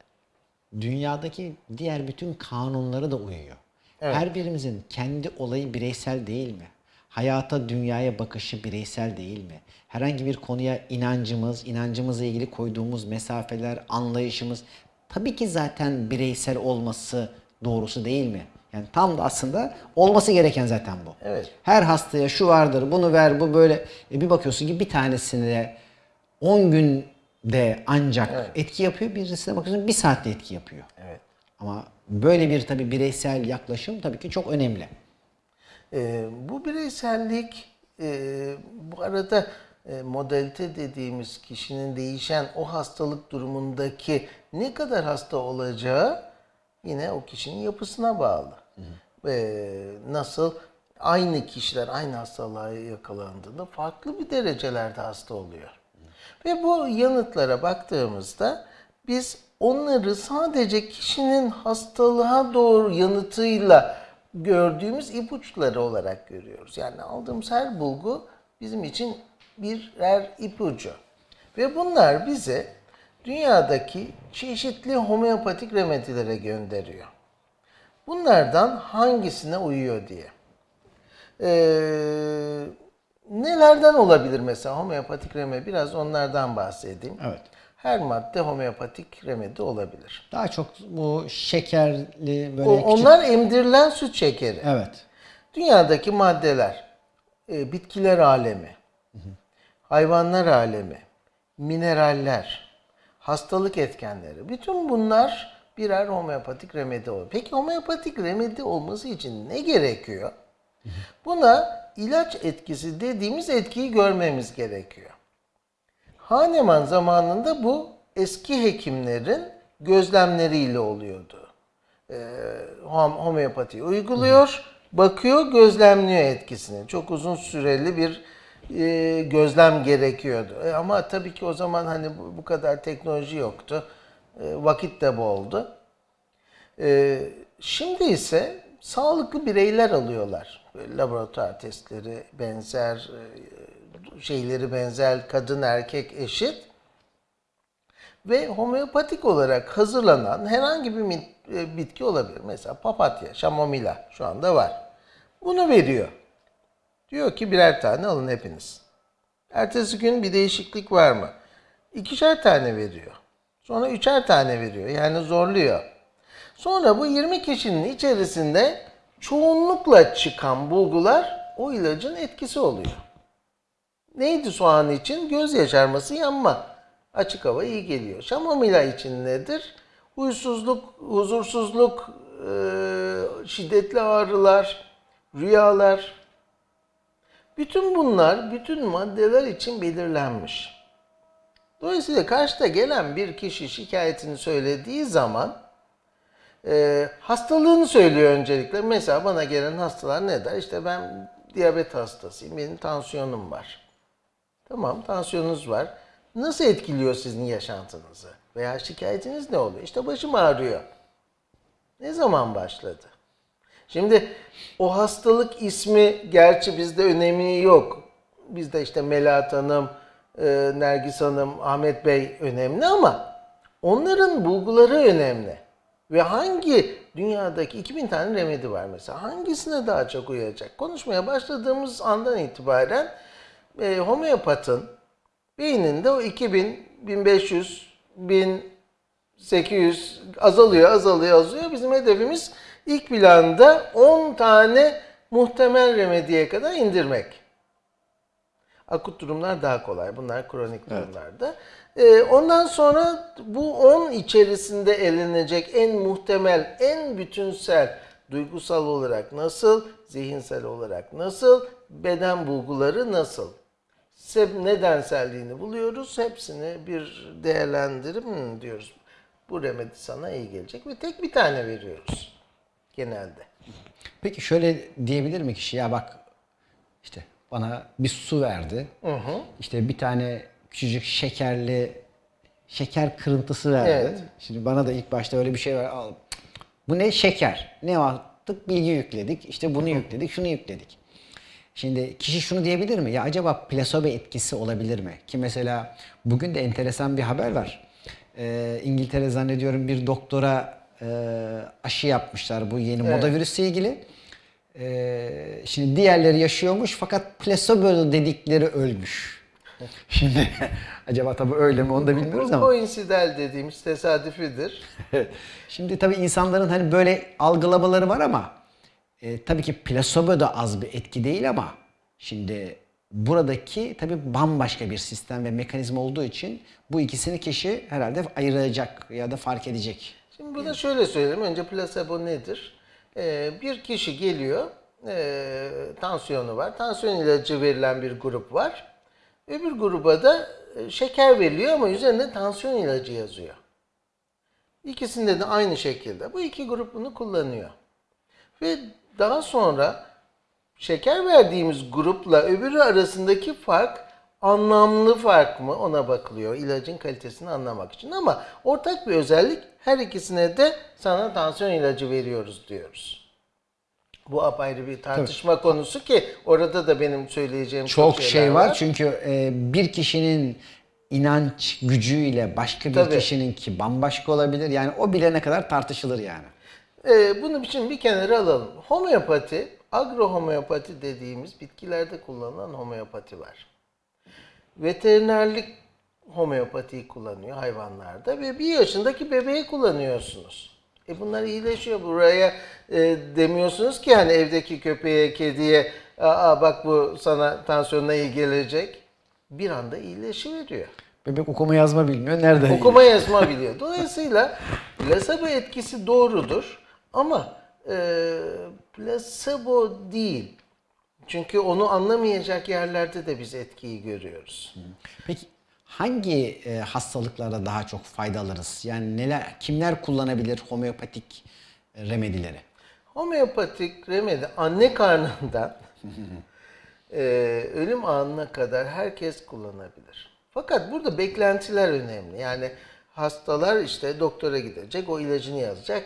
dünyadaki diğer bütün kanunlara da uyuyor. Her birimizin kendi olayı bireysel değil mi? Hayata, dünyaya bakışı bireysel değil mi? Herhangi bir konuya inancımız, inancımızla ilgili koyduğumuz mesafeler, anlayışımız tabii ki zaten bireysel olması doğrusu değil mi? Yani tam da aslında olması gereken zaten bu. Evet. Her hastaya şu vardır, bunu ver, bu böyle. E bir bakıyorsun ki bir tanesine 10 günde ancak etki yapıyor, birisine bakıyorsun bir saatte etki yapıyor. Evet. Ama böyle bir tabii bireysel yaklaşım tabii ki çok önemli. Ee, bu bireysellik e, bu arada e, modalite dediğimiz kişinin değişen o hastalık durumundaki ne kadar hasta olacağı yine o kişinin yapısına bağlı. Ee, nasıl aynı kişiler aynı hastalığa yakalandığında farklı bir derecelerde hasta oluyor. Ve bu yanıtlara baktığımızda biz onları sadece kişinin hastalığa doğru yanıtıyla gördüğümüz ipuçları olarak görüyoruz. Yani aldığımız her bulgu bizim için birer ipucu. Ve bunlar bize dünyadaki çeşitli homeopatik remedilere gönderiyor. Bunlardan hangisine uyuyor diye. Ee, nelerden olabilir mesela homeopatik remedi? Biraz onlardan bahsedeyim. Evet. Her madde homeopatik remedi olabilir. Daha çok bu şekerli böyle O, küçük- onlar emdirilen süt şekeri. Evet. Dünyadaki maddeler, e, bitkiler alemi, hayvanlar alemi, mineraller, hastalık etkenleri, bütün bunlar birer homeopatik remedi olur. Peki homeopatik remedi olması için ne gerekiyor? Buna ilaç etkisi dediğimiz etkiyi görmemiz gerekiyor. Hahnemann zamanında bu eski hekimlerin gözlemleriyle oluyordu. Hom- homeopati uyguluyor, bakıyor, gözlemliyor etkisini. Çok uzun süreli bir e, gözlem gerekiyordu. E, ama tabii ki o zaman hani bu, kadar teknoloji yoktu. E, vakit de boldu. E, şimdi ise sağlıklı bireyler alıyorlar. Laboratuvar testleri benzer, e, şeyleri benzer, kadın erkek eşit ve homeopatik olarak hazırlanan herhangi bir e, bitki olabilir. Mesela papatya, şamomila şu anda var. Bunu veriyor. Diyor ki birer tane alın hepiniz. Ertesi gün bir değişiklik var mı? İkişer tane veriyor. Sonra üçer tane veriyor. Yani zorluyor. Sonra bu 20 kişinin içerisinde çoğunlukla çıkan bulgular o ilacın etkisi oluyor. Neydi soğan için? Göz yaşarması, yanma. Açık hava iyi geliyor. Şamomila için nedir? Huysuzluk, huzursuzluk, e, şiddetli ağrılar, rüyalar. Bütün bunlar, bütün maddeler için belirlenmiş. Dolayısıyla karşıda gelen bir kişi şikayetini söylediği zaman e, hastalığını söylüyor öncelikle. Mesela bana gelen hastalar ne der? İşte ben diyabet hastasıyım, benim tansiyonum var. Tamam, tansiyonunuz var. Nasıl etkiliyor sizin yaşantınızı? Veya şikayetiniz ne oluyor? İşte başım ağrıyor. Ne zaman başladı? Şimdi o hastalık ismi gerçi bizde önemi yok. Bizde işte Melahat Hanım, e, Nergis Hanım, Ahmet Bey önemli ama onların bulguları önemli. Ve hangi dünyadaki 2000 tane remedi var mesela hangisine daha çok uyacak? Konuşmaya başladığımız andan itibaren e, homeopatın beyninde o 2000, 1500, 1800 azalıyor, azalıyor, azalıyor. Bizim hedefimiz ilk planda 10 tane muhtemel remediye kadar indirmek. Akut durumlar daha kolay. Bunlar kronik durumlarda. Ee, ondan sonra bu 10 içerisinde elenecek en muhtemel, en bütünsel, duygusal olarak nasıl, zihinsel olarak nasıl, beden bulguları nasıl? Nedenselliğini buluyoruz. Hepsini bir değerlendirip diyoruz. Bu remedi sana iyi gelecek ve tek bir tane veriyoruz genelde. Peki şöyle diyebilir mi kişi ya bak işte bana bir su verdi. İşte bir tane küçücük şekerli şeker kırıntısı verdi. Evet. Şimdi bana da ilk başta öyle bir şey ver. Al. Bu ne? Şeker. Ne yaptık? Bilgi yükledik. İşte bunu yükledik, şunu yükledik. Şimdi kişi şunu diyebilir mi? Ya acaba plasebo etkisi olabilir mi? Ki mesela bugün de enteresan bir haber var. Ee, İngiltere zannediyorum bir doktora e, aşı yapmışlar bu yeni moda virüsle ilgili. Ee, şimdi diğerleri yaşıyormuş fakat plasebo dedikleri ölmüş. Şimdi acaba tabii öyle mi onu da bilmiyoruz ama. koinsidal dediğimiz tesadüfidir. Evet. Şimdi tabii insanların hani böyle algılamaları var ama e, tabii ki plasebo da az bir etki değil ama şimdi buradaki tabii bambaşka bir sistem ve mekanizma olduğu için bu ikisini kişi herhalde ayıracak ya da fark edecek. Şimdi burada şöyle söyleyelim. Önce plasebo nedir? Ee, bir kişi geliyor, ee, tansiyonu var. Tansiyon ilacı verilen bir grup var. Öbür gruba da e, şeker veriliyor ama üzerinde tansiyon ilacı yazıyor. İkisinde de aynı şekilde. Bu iki grup bunu kullanıyor. Ve daha sonra şeker verdiğimiz grupla öbürü arasındaki fark anlamlı fark mı ona bakılıyor ilacın kalitesini anlamak için. Ama ortak bir özellik her ikisine de sana tansiyon ilacı veriyoruz diyoruz. Bu apayrı bir tartışma konusu ki orada da benim söyleyeceğim çok, şey var çünkü e, bir kişinin inanç gücüyle başka bir Tabii. kişininki bambaşka olabilir. Yani o bile ne kadar tartışılır yani. Ee, bunu için bir kenara alalım. Homeopati, agrohomeopati dediğimiz bitkilerde kullanılan homeopati var. Veterinerlik homeopatiyi kullanıyor hayvanlarda ve bir yaşındaki bebeği kullanıyorsunuz. E bunlar iyileşiyor. Buraya e, demiyorsunuz ki hani evdeki köpeğe, kediye Aa, bak bu sana tansiyonuna iyi gelecek. Bir anda iyileşiveriyor. Bebek okuma yazma bilmiyor. Nereden? Okuma yazma biliyor. Dolayısıyla plasebo etkisi doğrudur ama e, plasebo değil. Çünkü onu anlamayacak yerlerde de biz etkiyi görüyoruz. Peki hangi e, hastalıklarda daha çok fayda alırız? Yani neler, kimler kullanabilir homeopatik e, remedileri? Homeopatik remedi anne karnından e, ölüm anına kadar herkes kullanabilir. Fakat burada beklentiler önemli. Yani hastalar işte doktora gidecek, o ilacını yazacak,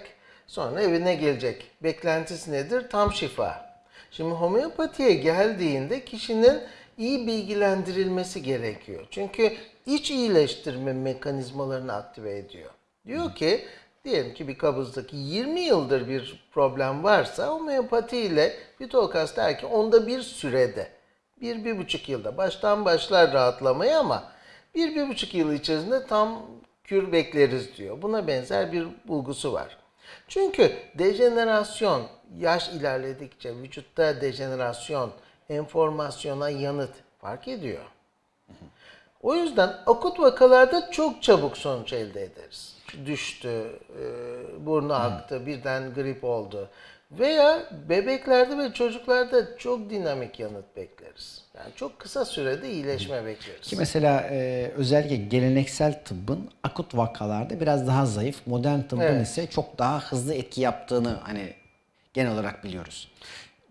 sonra evine gelecek. Beklentisi nedir? Tam şifa. Şimdi homeopatiye geldiğinde kişinin iyi bilgilendirilmesi gerekiyor. Çünkü iç iyileştirme mekanizmalarını aktive ediyor. Diyor ki diyelim ki bir kabızdaki 20 yıldır bir problem varsa homeopati ile Fitokas der ki onda bir sürede bir, bir buçuk yılda baştan başlar rahatlamaya ama bir, bir buçuk yıl içerisinde tam kür bekleriz diyor. Buna benzer bir bulgusu var. Çünkü dejenerasyon, yaş ilerledikçe vücutta dejenerasyon, enformasyona yanıt fark ediyor. O yüzden akut vakalarda çok çabuk sonuç elde ederiz. Düştü, e, burnu aktı, birden grip oldu. Veya bebeklerde ve çocuklarda çok dinamik yanıt bekleriz. Yani çok kısa sürede iyileşme bekleriz. Ki mesela e, özellikle geleneksel tıbbın akut vakalarda biraz daha zayıf, modern tıbbın Evet. ise çok daha hızlı etki yaptığını hani genel olarak biliyoruz.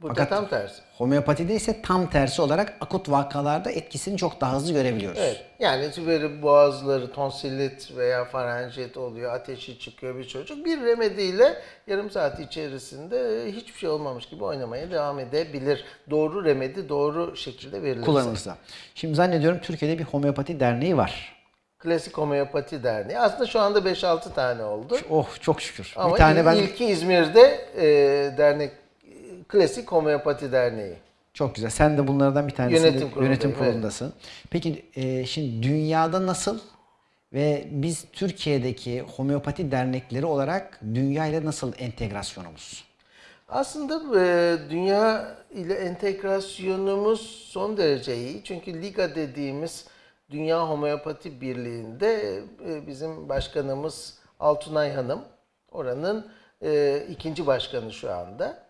Burada Fakat tam tersi. homeopatide ise tam tersi olarak akut vakalarda etkisini çok daha hızlı görebiliyoruz. Evet. Yani böyle boğazları tonsillit veya farenjit oluyor, ateşi çıkıyor bir çocuk. Bir remediyle yarım saat içerisinde hiçbir şey olmamış gibi oynamaya devam edebilir. Doğru remedi doğru şekilde verilirse. Kullanılırsa. Şimdi zannediyorum Türkiye'de bir homeopati derneği var. Klasik Homeopati Derneği. Aslında şu anda 5-6 tane oldu. Oh çok şükür. Ama bir tane ben ilki İzmir'de e, dernek Klasik Homeopati Derneği. Çok güzel. Sen de bunlardan bir tanesinde Yönetim yönetim, kurulundayım, evet. kurulundasın. Peki e, şimdi dünyada nasıl ve biz Türkiye'deki homeopati dernekleri olarak dünya ile nasıl entegrasyonumuz? Aslında e, dünya ile entegrasyonumuz son derece iyi. Çünkü Liga dediğimiz Dünya Homeopati Birliği'nde e, bizim başkanımız Altunay Hanım. Oranın e, ikinci başkanı şu anda.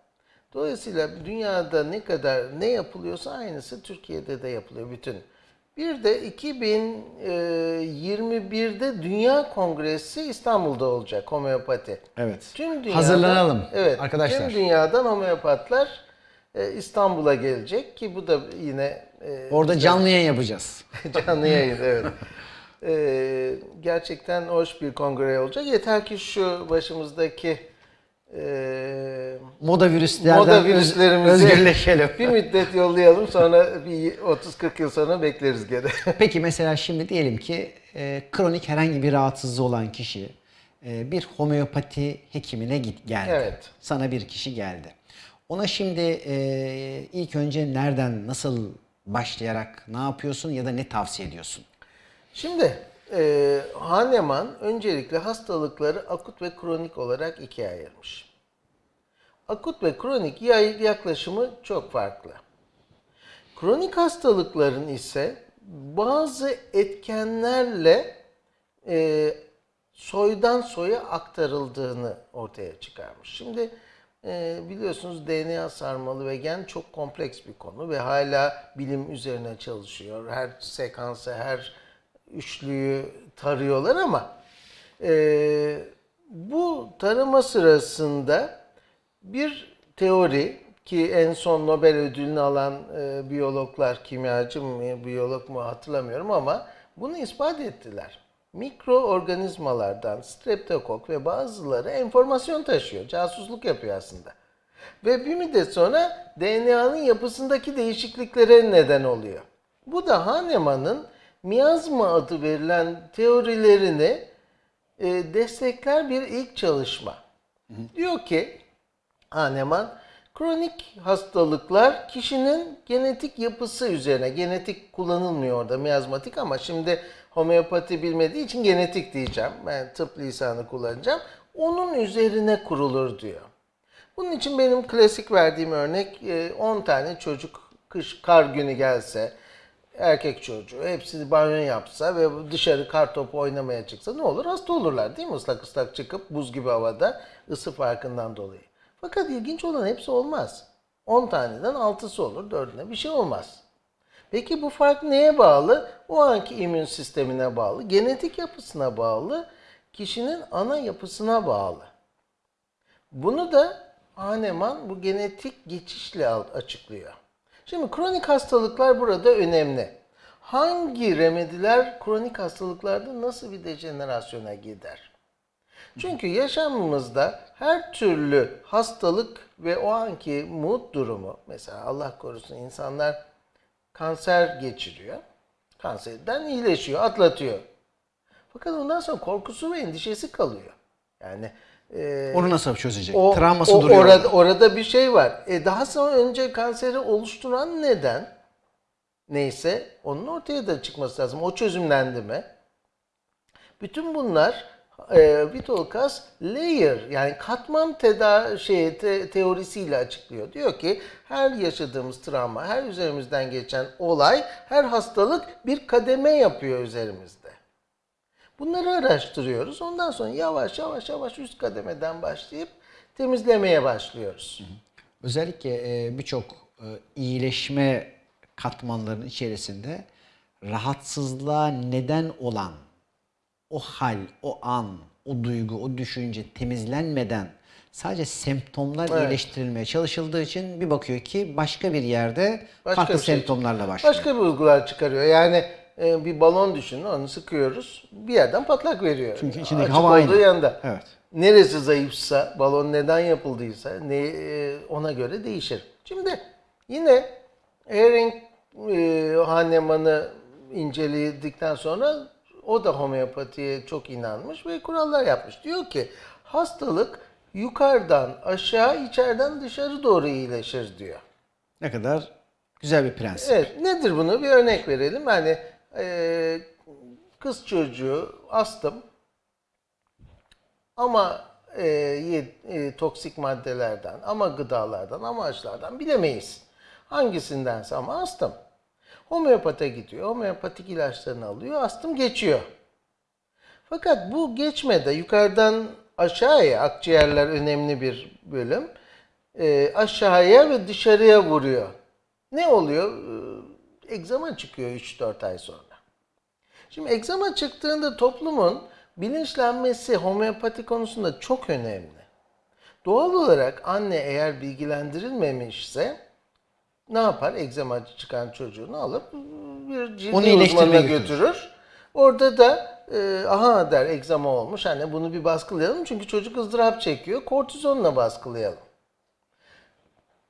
Dolayısıyla dünyada ne kadar ne yapılıyorsa aynısı Türkiye'de de yapılıyor bütün. Bir de 2021'de Dünya Kongresi İstanbul'da olacak homeopati. Evet. Tüm dünyadan, Hazırlanalım evet, arkadaşlar. Tüm dünyadan homeopatlar e, İstanbul'a gelecek ki bu da yine e, Orada canlı yayın yapacağız. canlı yayın evet. E, gerçekten hoş bir kongre olacak. Yeter ki şu başımızdaki e, Moda virüslerden moda virüslerimizi özgürleşelim. bir müddet yollayalım sonra bir 30-40 yıl sonra bekleriz gene. Peki mesela şimdi diyelim ki e, kronik herhangi bir rahatsızlığı olan kişi e, bir homeopati hekimine git geldi. Evet. Sana bir kişi geldi. Ona şimdi e, ilk önce nereden, nasıl başlayarak ne yapıyorsun ya da ne tavsiye ediyorsun? Şimdi e, Hahnemann öncelikle hastalıkları akut ve kronik olarak ikiye ayırmış. Akut ve kronik yaklaşımı çok farklı. Kronik hastalıkların ise bazı etkenlerle e, soydan soya aktarıldığını ortaya çıkarmış. Şimdi e, biliyorsunuz DNA sarmalı ve gen çok kompleks bir konu ve hala bilim üzerine çalışıyor. Her sekansı, her üçlüyü tarıyorlar ama e, Bu tarama sırasında bir teori ki en son Nobel ödülünü alan e, biyologlar, kimyacı mı, biyolog mu hatırlamıyorum ama bunu ispat ettiler. Mikroorganizmalardan streptokok ve bazıları enformasyon taşıyor. Casusluk yapıyor aslında. Ve bir müddet sonra DNA'nın yapısındaki değişikliklere neden oluyor. Bu da Hahnemann'ın miyazma adı verilen teorilerini e, destekler bir ilk çalışma. Diyor ki Hahnemann, kronik hastalıklar kişinin genetik yapısı üzerine, genetik kullanılmıyor orada miyazmatik ama şimdi homeopati bilmediği için genetik diyeceğim. Ben tıp lisanı kullanacağım. Onun üzerine kurulur diyor. Bunun için benim klasik verdiğim örnek e, 10 tane çocuk kış kar günü gelse erkek çocuğu hepsi banyo yapsa ve dışarı kar topu oynamaya çıksa ne olur? Hasta olurlar değil mi? Islak ıslak çıkıp buz gibi havada ısı farkından dolayı. Fakat ilginç olan hepsi olmaz. 10 taneden 6'sı olur, 4'üne bir şey olmaz. Peki bu fark neye bağlı? O anki immün sistemine bağlı, genetik yapısına bağlı, kişinin ana yapısına bağlı. Bunu da Hahnemann bu genetik geçişle açıklıyor. Şimdi kronik hastalıklar burada önemli. Hangi remediler kronik hastalıklarda nasıl bir dejenerasyona gider? Çünkü yaşamımızda her türlü hastalık ve o anki mood durumu, mesela Allah korusun insanlar kanser geçiriyor. Kanserden iyileşiyor, atlatıyor. Fakat ondan sonra korkusu ve endişesi kalıyor. Yani e, Onu nasıl çözecek? o, Travması o- duruyor. Orada, orada. orada bir şey var. E, daha sonra önce kanseri oluşturan neden neyse onun ortaya da çıkması lazım. O çözümlendi mi? Bütün bunlar e, Vitolkas layer yani katman teda şey te- teorisiyle açıklıyor. Diyor ki her yaşadığımız travma, her üzerimizden geçen olay, her hastalık bir kademe yapıyor üzerimizde. Bunları araştırıyoruz. Ondan sonra yavaş yavaş yavaş üst kademeden başlayıp temizlemeye başlıyoruz. Özellikle e, birçok e, iyileşme katmanlarının içerisinde rahatsızlığa neden olan o hal, o an, o duygu, o düşünce temizlenmeden sadece semptomlar Evet. iyileştirilmeye çalışıldığı için bir bakıyor ki başka bir yerde Başka farklı bir şey. semptomlarla başlıyor. Başka bir uygular çıkarıyor. Yani e, bir balon düşünün, onu sıkıyoruz. Bir yerden patlak veriyor. Çünkü içindeki Açık hava olduğu aynı. yanda. Evet. Neresi zayıfsa, balon neden yapıldıysa ne e, ona göre değişir. Şimdi yine Ehring e, Hahnemann'ı inceledikten sonra o da homeopatiye çok inanmış ve kurallar yapmış. Diyor ki hastalık yukarıdan aşağı, içeriden dışarı doğru iyileşir diyor. Ne kadar güzel bir prensip. Evet, nedir bunu? Bir örnek verelim. Hani e, kız çocuğu astım ama e, e, toksik maddelerden, ama gıdalardan, ama aşılardan bilemeyiz. Hangisindense ama astım. Homeopata gidiyor, homeopatik ilaçlarını alıyor, astım geçiyor. Fakat bu geçmede yukarıdan aşağıya, akciğerler önemli bir bölüm, e, aşağıya ve dışarıya vuruyor. Ne oluyor? Ee, Egzama çıkıyor 3-4 ay sonra. Şimdi egzama çıktığında toplumun bilinçlenmesi homeopati konusunda çok önemli. Doğal olarak anne eğer bilgilendirilmemişse ne yapar? Egzama çıkan çocuğunu alıp bir Onu uzmanına iyileştirmeye götürür. Orada da e, aha der egzama olmuş. Anne bunu bir baskılayalım çünkü çocuk ızdırap çekiyor. Kortizonla baskılayalım.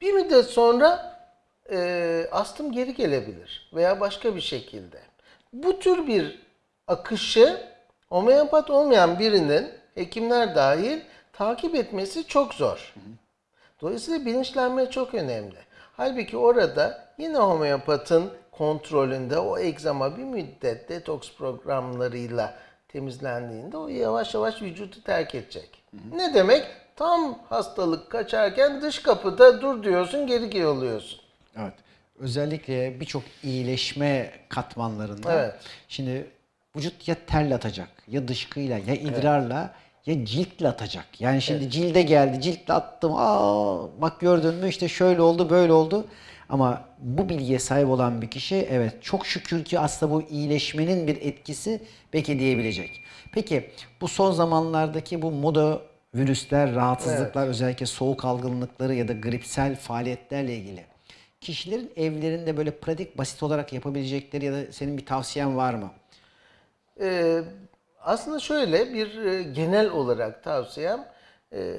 Bir müddet sonra e, astım geri gelebilir veya başka bir şekilde. Bu tür bir akışı homeopat olmayan birinin hekimler dahil takip etmesi çok zor. Dolayısıyla bilinçlenme çok önemli. Halbuki orada yine homeopatın kontrolünde o egzama bir müddet detoks programlarıyla temizlendiğinde o yavaş yavaş vücudu terk edecek. Ne demek? Tam hastalık kaçarken dış kapıda dur diyorsun geri yolluyorsun. Evet. Özellikle birçok iyileşme katmanlarında Evet. şimdi vücut ya terle atacak, ya dışkıyla, ya idrarla, ya ciltle atacak. Yani şimdi cilde geldi, ciltle attım. Aa bak gördün mü işte şöyle oldu, böyle oldu. Ama bu bilgiye sahip olan bir kişi evet çok şükür ki aslında bu iyileşmenin bir etkisi belki diyebilecek. Peki bu son zamanlardaki bu moda virüsler, rahatsızlıklar özellikle soğuk algınlıkları ya da gripsel faaliyetlerle ilgili kişilerin evlerinde böyle pratik basit olarak yapabilecekleri ya da senin bir tavsiyen var mı? Ee, aslında şöyle bir e, genel olarak tavsiyem e,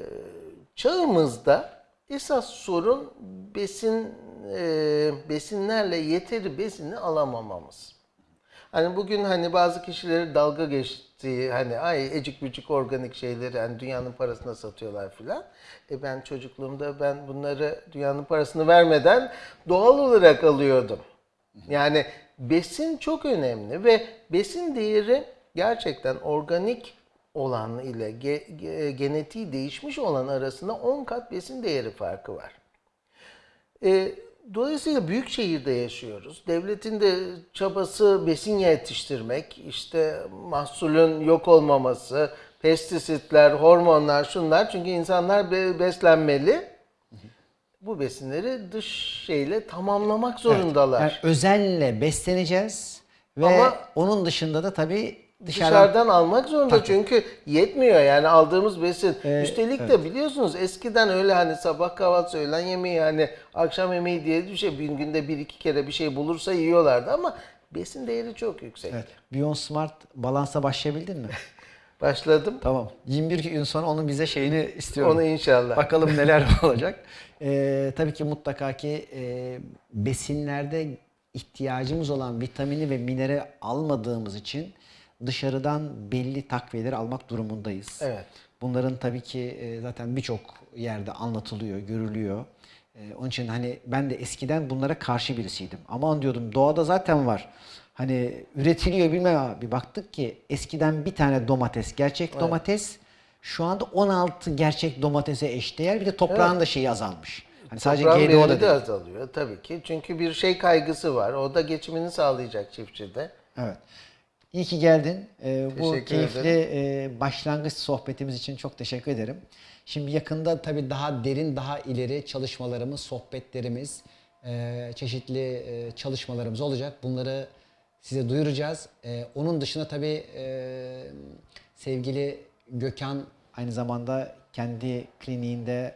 çağımızda esas sorun besin e, besinlerle yeteri besini alamamamız. Hani bugün hani bazı kişileri dalga geçtiği hani ay ecik bücük organik şeyleri hani dünyanın parasına satıyorlar filan. E ben çocukluğumda ben bunları dünyanın parasını vermeden doğal olarak alıyordum. Yani besin çok önemli ve besin değeri gerçekten organik olan ile ge- ge- genetiği değişmiş olan arasında 10 kat besin değeri farkı var. E, dolayısıyla büyük şehirde yaşıyoruz. Devletin de çabası besin yetiştirmek, işte mahsulün yok olmaması, pestisitler, hormonlar, şunlar. Çünkü insanlar be- beslenmeli. Bu besinleri dış şeyle tamamlamak zorundalar. Yani özenle besleneceğiz ve Ama- onun dışında da tabii dışarıdan, Dışarıdan almak zorunda çünkü yetmiyor yani aldığımız besin. Ee, Üstelik de biliyorsunuz eskiden öyle hani sabah kahvaltısı, öğlen yemeği hani akşam yemeği diye bir şey bir günde bir iki kere bir şey bulursa yiyorlardı ama besin değeri çok yüksek. Evet. Beyond Smart balansa başlayabildin mi? Başladım. tamam. 21 gün sonra onun bize şeyini istiyorum. Onu inşallah. Bakalım neler olacak. Ee, tabii ki mutlaka ki e, besinlerde ihtiyacımız olan vitamini ve mineral almadığımız için dışarıdan belli takviyeleri almak durumundayız. Evet. Bunların tabii ki e, zaten birçok yerde anlatılıyor, görülüyor. E, onun için hani ben de eskiden bunlara karşı birisiydim. Aman diyordum doğada zaten var. Hani üretiliyor bilmem bir baktık ki eskiden bir tane domates, gerçek domates şu anda 16 gerçek domatese eşdeğer. Bir de toprağın da şeyi azalmış. Hani sadece GDO da de azalıyor tabii ki. Çünkü bir şey kaygısı var. O da geçimini sağlayacak çiftçide. Evet. İyi ki geldin. Ee, bu keyifli e, başlangıç sohbetimiz için çok teşekkür ederim. Şimdi yakında tabii daha derin, daha ileri çalışmalarımız, sohbetlerimiz, e, çeşitli e, çalışmalarımız olacak. Bunları size duyuracağız. E, Onun dışında tabii e, sevgili Gökhan Aynı zamanda kendi kliniğinde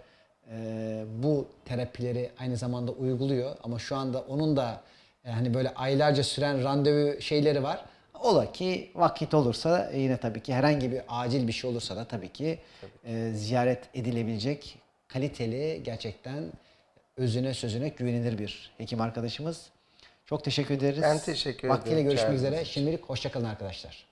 e, bu terapileri aynı zamanda uyguluyor. Ama şu anda onun da e, hani böyle aylarca süren randevu şeyleri var. Ola ki vakit olursa yine tabii ki herhangi bir acil bir şey olursa da tabii ki e, ziyaret edilebilecek kaliteli gerçekten özüne sözüne güvenilir bir hekim arkadaşımız. Çok teşekkür ederiz. Ben teşekkür Vaktiyle ederim görüşmek çağırdığınız üzere. Şimdilik hoşçakalın arkadaşlar.